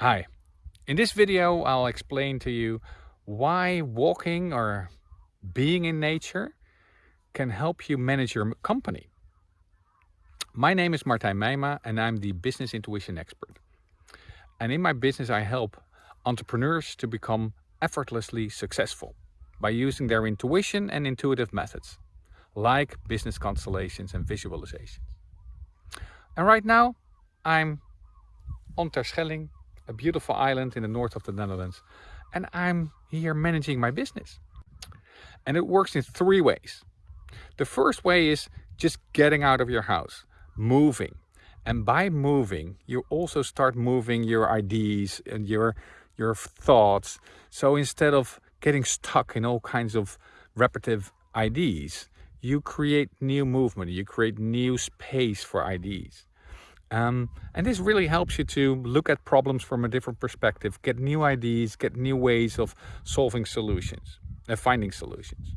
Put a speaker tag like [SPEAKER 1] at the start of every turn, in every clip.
[SPEAKER 1] Hi, in this video I'll explain to you why walking or being in nature can help you manage your company. My name is Martijn Meijma and I'm the business intuition expert. And in my business I help entrepreneurs to become effortlessly successful by using their intuition and intuitive methods like business constellations and visualizations. And right now I'm on Terschelling a beautiful island in the north of the Netherlands. And I'm here managing my business. And it works in three ways. The first way is just getting out of your house, moving. And by moving, you also start moving your ideas and your, your thoughts. So instead of getting stuck in all kinds of repetitive ideas, you create new movement, you create new space for ideas. Um, and this really helps you to look at problems from a different perspective, get new ideas, get new ways of solving solutions and uh, finding solutions.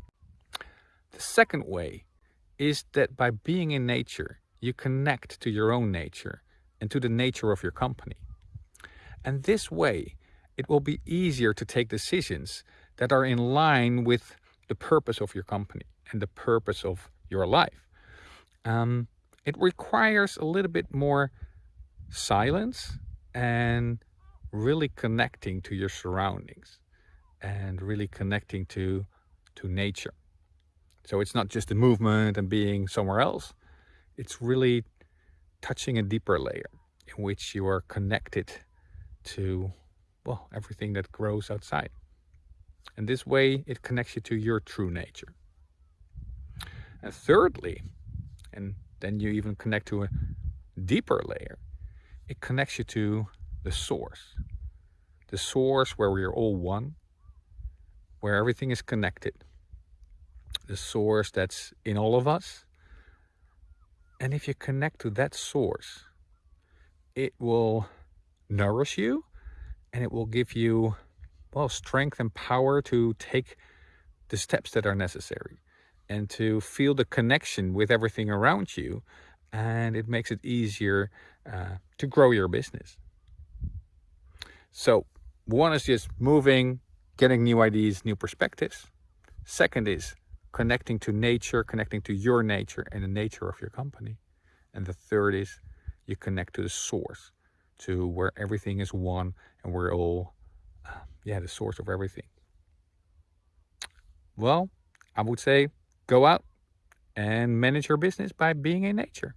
[SPEAKER 1] The second way is that by being in nature, you connect to your own nature and to the nature of your company. And this way, it will be easier to take decisions that are in line with the purpose of your company and the purpose of your life. Um, it requires a little bit more silence and really connecting to your surroundings and really connecting to to nature. So it's not just a movement and being somewhere else. It's really touching a deeper layer in which you are connected to well everything that grows outside. And this way it connects you to your true nature. And thirdly and then you even connect to a deeper layer. It connects you to the source. The source where we are all one, where everything is connected. The source that's in all of us. And if you connect to that source, it will nourish you and it will give you well strength and power to take the steps that are necessary and to feel the connection with everything around you and it makes it easier uh, to grow your business. So one is just moving, getting new ideas, new perspectives. Second is connecting to nature, connecting to your nature and the nature of your company. And the third is you connect to the source, to where everything is one and we're all, uh, yeah, the source of everything. Well, I would say go out and manage your business by being in nature.